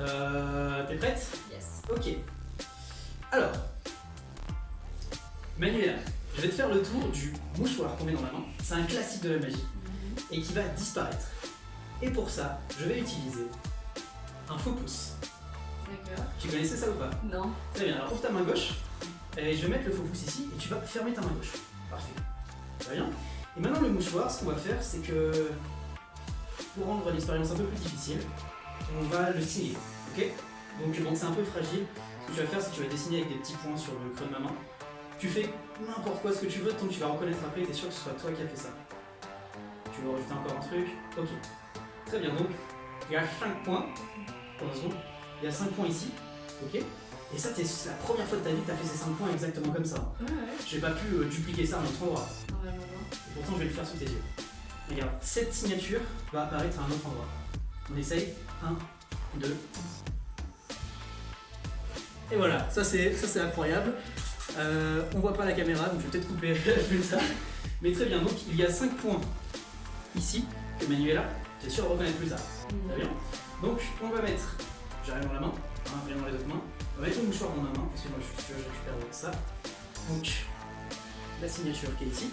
Euh, T'es prête? Yes. Ok. Alors, Manuela, je vais te faire le tour du mouchoir qu'on met dans la main. C'est un classique de la magie et qui va disparaître. Et pour ça, je vais utiliser un faux pouce. D'accord. Tu connaissais ça ou pas? Non. Très bien, alors ouvre ta main gauche et je vais mettre le faux pouce ici et tu vas fermer ta main gauche. Parfait. Très bien. Et maintenant le mouchoir, ce qu'on va faire, c'est que pour rendre l'expérience un peu plus difficile, on va le signer. Ok Donc bon, c'est un peu fragile. Ce que tu vas faire, c'est que tu vas dessiner avec des petits points sur le creux de ma main. Tu fais n'importe quoi ce que tu veux, tant que tu vas reconnaître après, t'es sûr que ce soit toi qui as fait ça. Tu veux rajouter encore un truc? Ok. Très bien, donc il y a 5 points. Heureusement. Il y a 5 points ici. Ok? Et ça, c'est la première fois de ta vie que tu as fait ces 5 points exactement comme ça. Ouais, ouais. J'ai pas pu euh, dupliquer ça à un autre endroit. Et pourtant, je vais le faire sous tes yeux. Regarde, cette signature va apparaître à un autre endroit. On essaye 1, 2. Et voilà, ça c'est c'est incroyable. Euh, on voit pas la caméra, donc je vais peut-être couper plus ça. Mais très bien, donc il y a 5 points ici que Manuela, j'ai sûr reconnaître plus tard. Très bien. Donc on va mettre, j'arrive dans la main, hein, rien dans les autres mains. On va mettre le mouchoir dans ma main, parce que moi je suis sûr je récupère ça. Donc la signature qui est ici.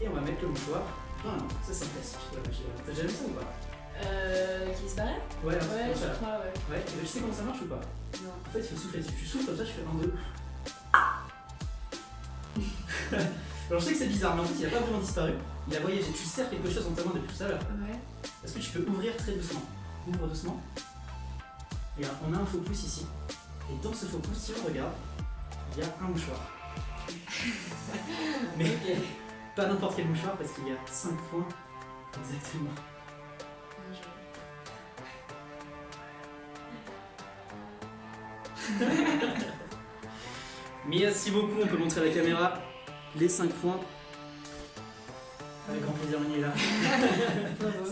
Et on va mettre le mouchoir dans la main. Ça c'est un classique. T'as vu ça ou pas? Euh. Qui disparaît Ouais, Ouais, ça. je crois, ouais. Ouais, tu sais comment ça marche ou pas Non. En fait, il faut souffler dessus. Tu souffles comme ça, tu fais un, deux. Alors je sais que c'est bizarre, mais en fait il a pas vraiment disparu. Il a voyagé. Tu serres quelque chose dans ta main depuis tout à l'heure. Ouais. Est-ce que tu peux ouvrir très doucement Ouvre doucement. Regarde, on a un faux pouce ici. Et dans ce faux pouce, si on regarde, il y a un mouchoir. Mais pas n'importe quel mouchoir parce qu'il y a 5 points exactement. Merci beaucoup, on peut montrer à la caméra les 5 points. Avec grand plaisir, on y est là.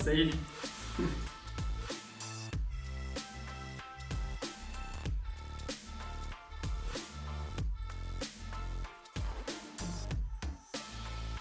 Salut